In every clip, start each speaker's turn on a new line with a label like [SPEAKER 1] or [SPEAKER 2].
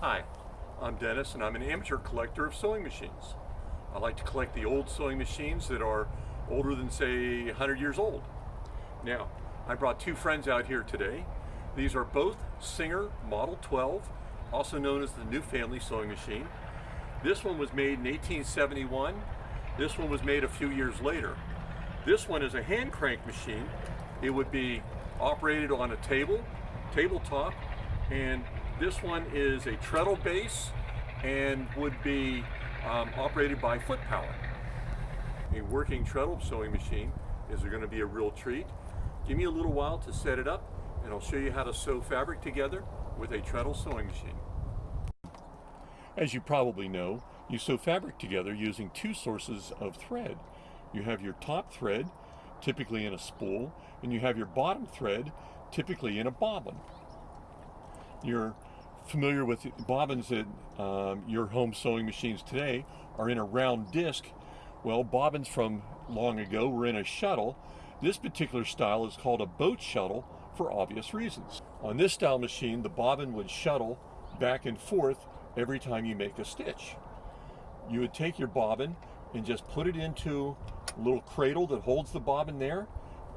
[SPEAKER 1] Hi, I'm Dennis and I'm an amateur collector of sewing machines. I like to collect the old sewing machines that are older than say 100 years old. Now, I brought two friends out here today. These are both Singer Model 12, also known as the New Family Sewing Machine. This one was made in 1871. This one was made a few years later. This one is a hand crank machine. It would be operated on a table, tabletop, and this one is a treadle base and would be um, operated by foot power. A working treadle sewing machine is going to be a real treat. Give me a little while to set it up and I'll show you how to sew fabric together with a treadle sewing machine. As you probably know, you sew fabric together using two sources of thread. You have your top thread, typically in a spool, and you have your bottom thread, typically in a bobbin. You're familiar with bobbins that um, your home sewing machines today are in a round disc. Well, bobbins from long ago were in a shuttle. This particular style is called a boat shuttle for obvious reasons. On this style machine, the bobbin would shuttle back and forth every time you make a stitch. You would take your bobbin and just put it into a little cradle that holds the bobbin there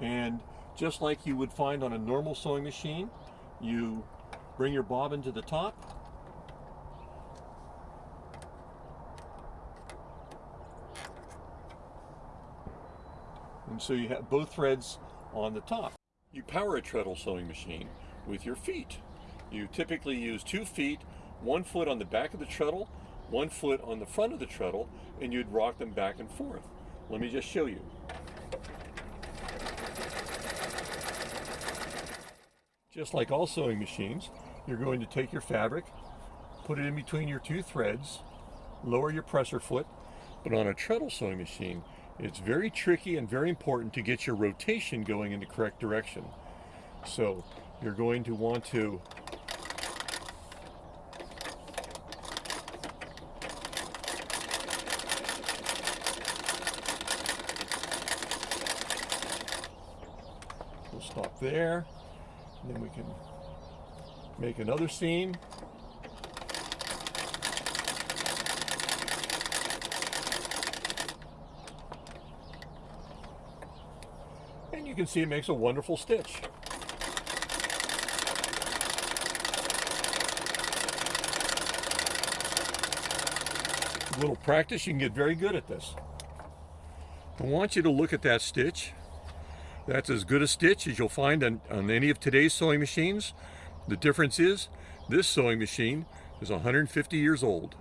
[SPEAKER 1] and just like you would find on a normal sewing machine, you bring your bobbin to the top and so you have both threads on the top. You power a treadle sewing machine with your feet. You typically use two feet one foot on the back of the treadle, one foot on the front of the treadle, and you'd rock them back and forth. Let me just show you. Just like all sewing machines, you're going to take your fabric, put it in between your two threads, lower your presser foot, but on a treadle sewing machine, it's very tricky and very important to get your rotation going in the correct direction. So you're going to want to We'll stop there. And then we can make another seam. And you can see it makes a wonderful stitch. A little practice, you can get very good at this. I want you to look at that stitch that's as good a stitch as you'll find on, on any of today's sewing machines. The difference is this sewing machine is 150 years old.